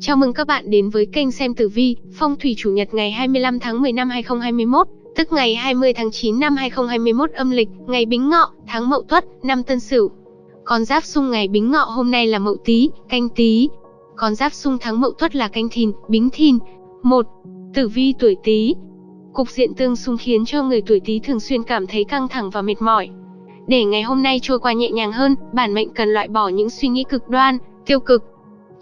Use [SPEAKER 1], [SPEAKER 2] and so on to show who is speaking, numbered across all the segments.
[SPEAKER 1] Chào mừng các bạn đến với kênh xem tử vi, phong thủy chủ nhật ngày 25 tháng 10 năm 2021, tức ngày 20 tháng 9 năm 2021 âm lịch, ngày Bính Ngọ, tháng Mậu Tuất, năm Tân Sửu. Con giáp xung ngày Bính Ngọ hôm nay là Mậu Tý, Canh Tý. Con giáp xung tháng Mậu Tuất là Canh Thìn, Bính Thìn. 1. Tử vi tuổi Tý. Cục diện tương xung khiến cho người tuổi Tý thường xuyên cảm thấy căng thẳng và mệt mỏi. Để ngày hôm nay trôi qua nhẹ nhàng hơn, bản mệnh cần loại bỏ những suy nghĩ cực đoan, tiêu cực.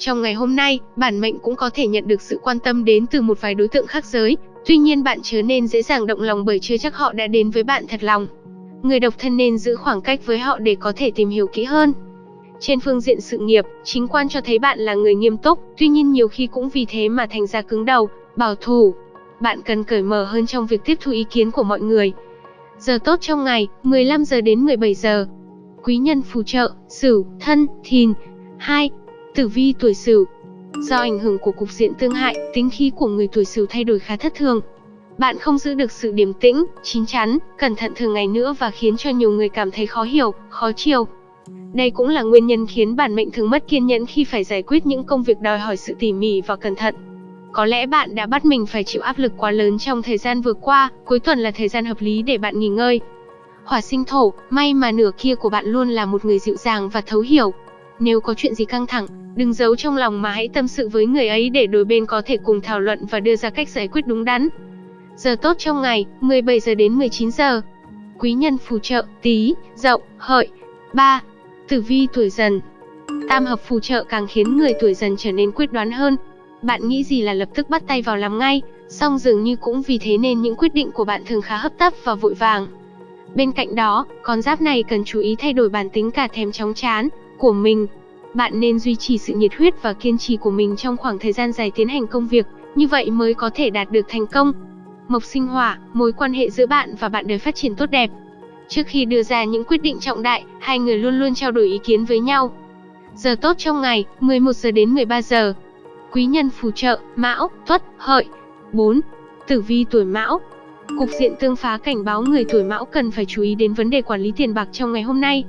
[SPEAKER 1] Trong ngày hôm nay, bản mệnh cũng có thể nhận được sự quan tâm đến từ một vài đối tượng khác giới, tuy nhiên bạn chớ nên dễ dàng động lòng bởi chưa chắc họ đã đến với bạn thật lòng. Người độc thân nên giữ khoảng cách với họ để có thể tìm hiểu kỹ hơn. Trên phương diện sự nghiệp, chính quan cho thấy bạn là người nghiêm túc, tuy nhiên nhiều khi cũng vì thế mà thành ra cứng đầu, bảo thủ. Bạn cần cởi mở hơn trong việc tiếp thu ý kiến của mọi người. Giờ tốt trong ngày, 15 giờ đến 17 giờ. Quý nhân phù trợ, Sửu, Thân, Thìn. 2. Tử vi tuổi Sửu. Do ảnh hưởng của cục diện tương hại, tính khí của người tuổi Sửu thay đổi khá thất thường. Bạn không giữ được sự điềm tĩnh, chín chắn, cẩn thận thường ngày nữa và khiến cho nhiều người cảm thấy khó hiểu, khó chiều. Đây cũng là nguyên nhân khiến bản mệnh thường mất kiên nhẫn khi phải giải quyết những công việc đòi hỏi sự tỉ mỉ và cẩn thận. Có lẽ bạn đã bắt mình phải chịu áp lực quá lớn trong thời gian vừa qua, cuối tuần là thời gian hợp lý để bạn nghỉ ngơi. Hỏa sinh thổ, may mà nửa kia của bạn luôn là một người dịu dàng và thấu hiểu. Nếu có chuyện gì căng thẳng, đừng giấu trong lòng mà hãy tâm sự với người ấy để đôi bên có thể cùng thảo luận và đưa ra cách giải quyết đúng đắn. Giờ tốt trong ngày, 17 giờ đến 19 giờ. Quý nhân phù trợ, tí, dậu, hợi. 3. Tử vi tuổi dần. Tam hợp phù trợ càng khiến người tuổi dần trở nên quyết đoán hơn, bạn nghĩ gì là lập tức bắt tay vào làm ngay, song dường như cũng vì thế nên những quyết định của bạn thường khá hấp tấp và vội vàng. Bên cạnh đó, con giáp này cần chú ý thay đổi bản tính cả thèm chóng chán của mình. Bạn nên duy trì sự nhiệt huyết và kiên trì của mình trong khoảng thời gian dài tiến hành công việc, như vậy mới có thể đạt được thành công. Mộc sinh hỏa, mối quan hệ giữa bạn và bạn đời phát triển tốt đẹp. Trước khi đưa ra những quyết định trọng đại, hai người luôn luôn trao đổi ý kiến với nhau. Giờ tốt trong ngày, 11 giờ đến 13 giờ quý nhân phù trợ, Mão, Tuất, Hợi. 4. Tử vi tuổi Mão. Cục diện tương phá cảnh báo người tuổi Mão cần phải chú ý đến vấn đề quản lý tiền bạc trong ngày hôm nay.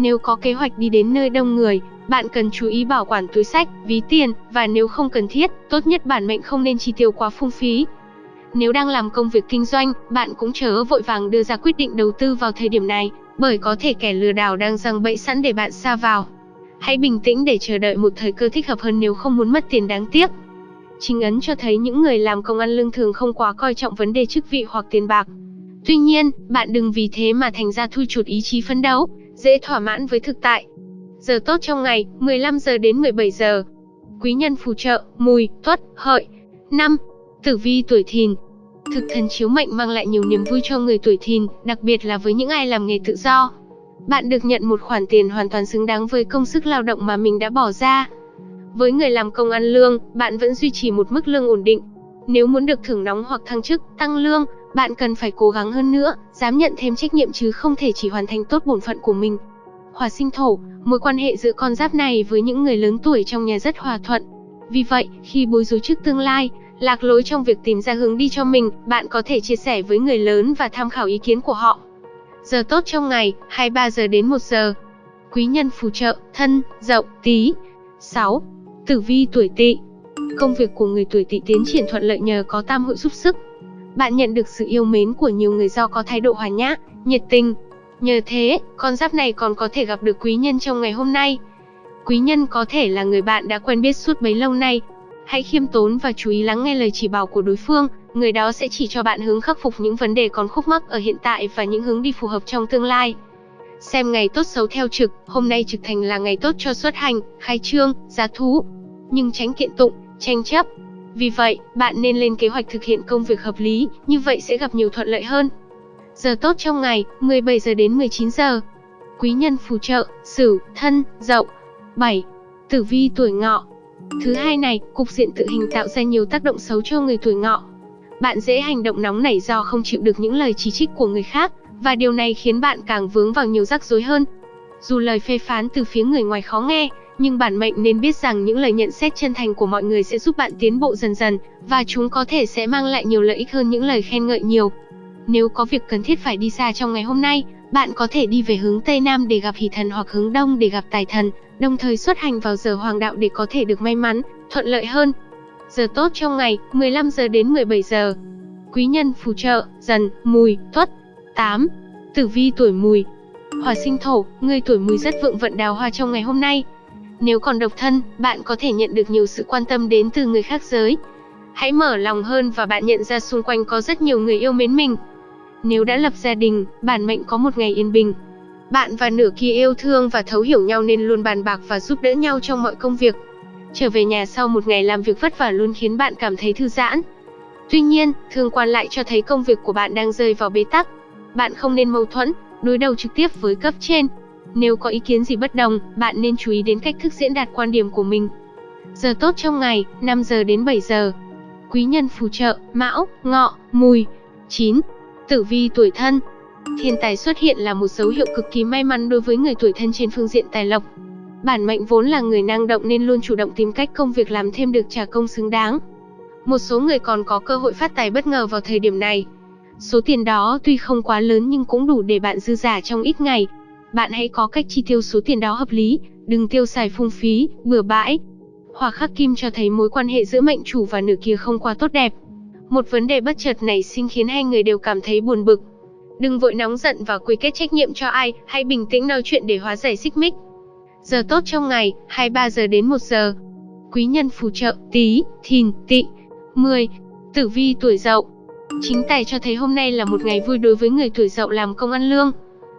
[SPEAKER 1] Nếu có kế hoạch đi đến nơi đông người, bạn cần chú ý bảo quản túi sách, ví tiền và nếu không cần thiết, tốt nhất bản mệnh không nên chi tiêu quá phung phí. Nếu đang làm công việc kinh doanh, bạn cũng chớ vội vàng đưa ra quyết định đầu tư vào thời điểm này, bởi có thể kẻ lừa đảo đang răng bẫy sẵn để bạn xa vào. Hãy bình tĩnh để chờ đợi một thời cơ thích hợp hơn nếu không muốn mất tiền đáng tiếc. Chính ấn cho thấy những người làm công ăn lương thường không quá coi trọng vấn đề chức vị hoặc tiền bạc. Tuy nhiên, bạn đừng vì thế mà thành ra thui chuột ý chí phấn đấu, dễ thỏa mãn với thực tại. Giờ tốt trong ngày, 15 giờ đến 17 giờ. Quý nhân phù trợ, mùi, tuất, hợi. 5. Tử vi tuổi thìn. Thực thần chiếu mệnh mang lại nhiều niềm vui cho người tuổi thìn, đặc biệt là với những ai làm nghề tự do bạn được nhận một khoản tiền hoàn toàn xứng đáng với công sức lao động mà mình đã bỏ ra. Với người làm công ăn lương, bạn vẫn duy trì một mức lương ổn định. Nếu muốn được thưởng nóng hoặc thăng chức, tăng lương, bạn cần phải cố gắng hơn nữa, dám nhận thêm trách nhiệm chứ không thể chỉ hoàn thành tốt bổn phận của mình. Hỏa sinh thổ, mối quan hệ giữa con giáp này với những người lớn tuổi trong nhà rất hòa thuận. Vì vậy, khi bối rối trước tương lai, lạc lối trong việc tìm ra hướng đi cho mình, bạn có thể chia sẻ với người lớn và tham khảo ý kiến của họ. Giờ tốt trong ngày, 23 giờ đến 1 giờ. Quý nhân phù trợ, thân, dậu, tí. 6. Tử vi tuổi tỵ. Công việc của người tuổi tỵ tiến triển thuận lợi nhờ có tam hội giúp sức. Bạn nhận được sự yêu mến của nhiều người do có thái độ hòa nhã, nhiệt tình. Nhờ thế, con giáp này còn có thể gặp được quý nhân trong ngày hôm nay. Quý nhân có thể là người bạn đã quen biết suốt bấy lâu nay. Hãy khiêm tốn và chú ý lắng nghe lời chỉ bảo của đối phương, người đó sẽ chỉ cho bạn hướng khắc phục những vấn đề còn khúc mắc ở hiện tại và những hướng đi phù hợp trong tương lai. Xem ngày tốt xấu theo trực, hôm nay trực thành là ngày tốt cho xuất hành, khai trương, giá thú, nhưng tránh kiện tụng, tranh chấp. Vì vậy, bạn nên lên kế hoạch thực hiện công việc hợp lý, như vậy sẽ gặp nhiều thuận lợi hơn. Giờ tốt trong ngày, 17 giờ đến 19 giờ. Quý nhân phù trợ, Sửu, Thân, Dậu. 7. Tử vi tuổi Ngọ. Thứ hai này, cục diện tự hình tạo ra nhiều tác động xấu cho người tuổi Ngọ. Bạn dễ hành động nóng nảy do không chịu được những lời chỉ trích của người khác, và điều này khiến bạn càng vướng vào nhiều rắc rối hơn. Dù lời phê phán từ phía người ngoài khó nghe, nhưng bản mệnh nên biết rằng những lời nhận xét chân thành của mọi người sẽ giúp bạn tiến bộ dần dần, và chúng có thể sẽ mang lại nhiều lợi ích hơn những lời khen ngợi nhiều. Nếu có việc cần thiết phải đi xa trong ngày hôm nay, bạn có thể đi về hướng Tây Nam để gặp hỷ thần hoặc hướng Đông để gặp tài thần, đồng thời xuất hành vào giờ hoàng đạo để có thể được may mắn, thuận lợi hơn. Giờ tốt trong ngày, 15 giờ đến 17 giờ. Quý nhân phù trợ, dần, mùi, tuất. 8. Tử vi tuổi mùi. Hỏa sinh thổ, người tuổi mùi rất vượng vận đào hoa trong ngày hôm nay. Nếu còn độc thân, bạn có thể nhận được nhiều sự quan tâm đến từ người khác giới. Hãy mở lòng hơn và bạn nhận ra xung quanh có rất nhiều người yêu mến mình. Nếu đã lập gia đình, bản mệnh có một ngày yên bình. Bạn và nửa kia yêu thương và thấu hiểu nhau nên luôn bàn bạc và giúp đỡ nhau trong mọi công việc. Trở về nhà sau một ngày làm việc vất vả luôn khiến bạn cảm thấy thư giãn. Tuy nhiên, thương quan lại cho thấy công việc của bạn đang rơi vào bế tắc. Bạn không nên mâu thuẫn, đối đầu trực tiếp với cấp trên. Nếu có ý kiến gì bất đồng, bạn nên chú ý đến cách thức diễn đạt quan điểm của mình. Giờ tốt trong ngày, 5 giờ đến 7 giờ. Quý nhân phù trợ, Mão, Ngọ, Mùi. 9. Tử vi tuổi thân. Thiên tài xuất hiện là một dấu hiệu cực kỳ may mắn đối với người tuổi thân trên phương diện tài lộc. Bản mệnh vốn là người năng động nên luôn chủ động tìm cách công việc làm thêm được trả công xứng đáng. Một số người còn có cơ hội phát tài bất ngờ vào thời điểm này. Số tiền đó tuy không quá lớn nhưng cũng đủ để bạn dư giả trong ít ngày. Bạn hãy có cách chi tiêu số tiền đó hợp lý, đừng tiêu xài phung phí, bừa bãi. Hỏa khắc kim cho thấy mối quan hệ giữa mệnh chủ và nữ kia không quá tốt đẹp. Một vấn đề bất chợt nảy sinh khiến hai người đều cảm thấy buồn bực. Đừng vội nóng giận và quy kết trách nhiệm cho ai, hãy bình tĩnh nói chuyện để hóa giải xích mích. Giờ tốt trong ngày, 23 giờ đến 1 giờ. Quý nhân phù trợ, tí, thìn, tị. 10. Tử vi tuổi dậu. Chính tài cho thấy hôm nay là một ngày vui đối với người tuổi dậu làm công ăn lương.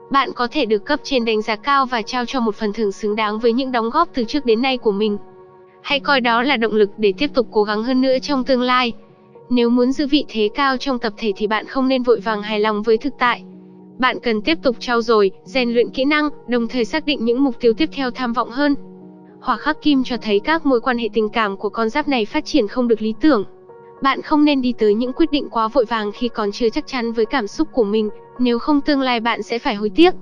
[SPEAKER 1] Bạn có thể được cấp trên đánh giá cao và trao cho một phần thưởng xứng đáng với những đóng góp từ trước đến nay của mình. Hãy coi đó là động lực để tiếp tục cố gắng hơn nữa trong tương lai. Nếu muốn giữ vị thế cao trong tập thể thì bạn không nên vội vàng hài lòng với thực tại. Bạn cần tiếp tục trau dồi, rèn luyện kỹ năng, đồng thời xác định những mục tiêu tiếp theo tham vọng hơn. Hỏa khắc kim cho thấy các mối quan hệ tình cảm của con giáp này phát triển không được lý tưởng. Bạn không nên đi tới những quyết định quá vội vàng khi còn chưa chắc chắn với cảm xúc của mình, nếu không tương lai bạn sẽ phải hối tiếc.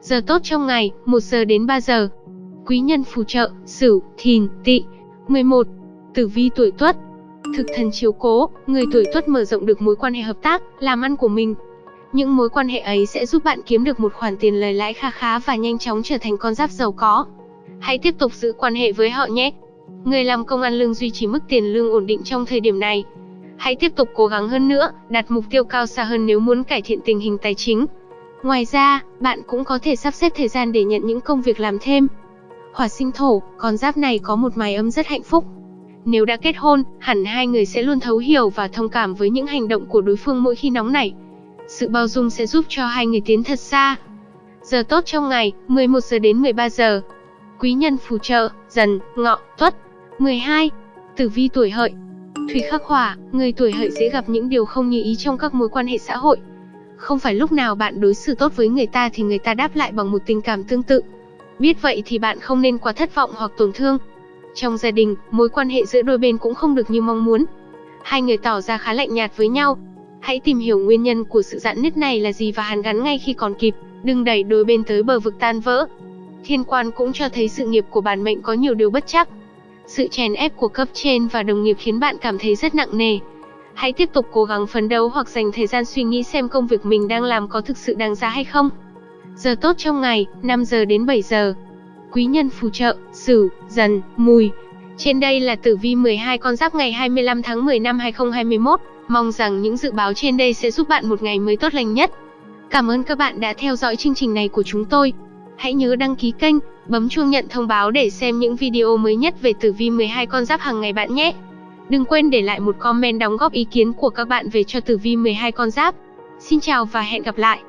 [SPEAKER 1] Giờ tốt trong ngày, 1 giờ đến 3 giờ. Quý nhân phù trợ, Sửu, Thìn, Tỵ. 11. Tử vi tuổi Tuất. Thực thần chiếu cố, người tuổi Tuất mở rộng được mối quan hệ hợp tác, làm ăn của mình. Những mối quan hệ ấy sẽ giúp bạn kiếm được một khoản tiền lời lãi kha khá và nhanh chóng trở thành con giáp giàu có. Hãy tiếp tục giữ quan hệ với họ nhé. Người làm công ăn lương duy trì mức tiền lương ổn định trong thời điểm này. Hãy tiếp tục cố gắng hơn nữa, đặt mục tiêu cao xa hơn nếu muốn cải thiện tình hình tài chính. Ngoài ra, bạn cũng có thể sắp xếp thời gian để nhận những công việc làm thêm. Hỏa sinh thổ, con giáp này có một mái ấm rất hạnh phúc. Nếu đã kết hôn, hẳn hai người sẽ luôn thấu hiểu và thông cảm với những hành động của đối phương mỗi khi nóng nảy. Sự bao dung sẽ giúp cho hai người tiến thật xa. Giờ tốt trong ngày, 11 giờ đến 13 giờ. Quý nhân phù trợ, dần, ngọ, tuất. 12. Tử vi tuổi hợi. Thủy khắc hỏa, người tuổi hợi dễ gặp những điều không như ý trong các mối quan hệ xã hội. Không phải lúc nào bạn đối xử tốt với người ta thì người ta đáp lại bằng một tình cảm tương tự. Biết vậy thì bạn không nên quá thất vọng hoặc tổn thương. Trong gia đình, mối quan hệ giữa đôi bên cũng không được như mong muốn. Hai người tỏ ra khá lạnh nhạt với nhau. Hãy tìm hiểu nguyên nhân của sự giãn nứt này là gì và hàn gắn ngay khi còn kịp, đừng đẩy đôi bên tới bờ vực tan vỡ. Thiên quan cũng cho thấy sự nghiệp của bản mệnh có nhiều điều bất chắc. Sự chèn ép của cấp trên và đồng nghiệp khiến bạn cảm thấy rất nặng nề. Hãy tiếp tục cố gắng phấn đấu hoặc dành thời gian suy nghĩ xem công việc mình đang làm có thực sự đáng giá hay không. Giờ tốt trong ngày, 5 giờ đến 7 giờ. Quý nhân phù trợ, Sửu, Dần, Mùi. Trên đây là tử vi 12 con giáp ngày 25 tháng 10 năm 2021. Mong rằng những dự báo trên đây sẽ giúp bạn một ngày mới tốt lành nhất. Cảm ơn các bạn đã theo dõi chương trình này của chúng tôi. Hãy nhớ đăng ký kênh, bấm chuông nhận thông báo để xem những video mới nhất về tử vi 12 con giáp hàng ngày bạn nhé. Đừng quên để lại một comment đóng góp ý kiến của các bạn về cho tử vi 12 con giáp. Xin chào và hẹn gặp lại.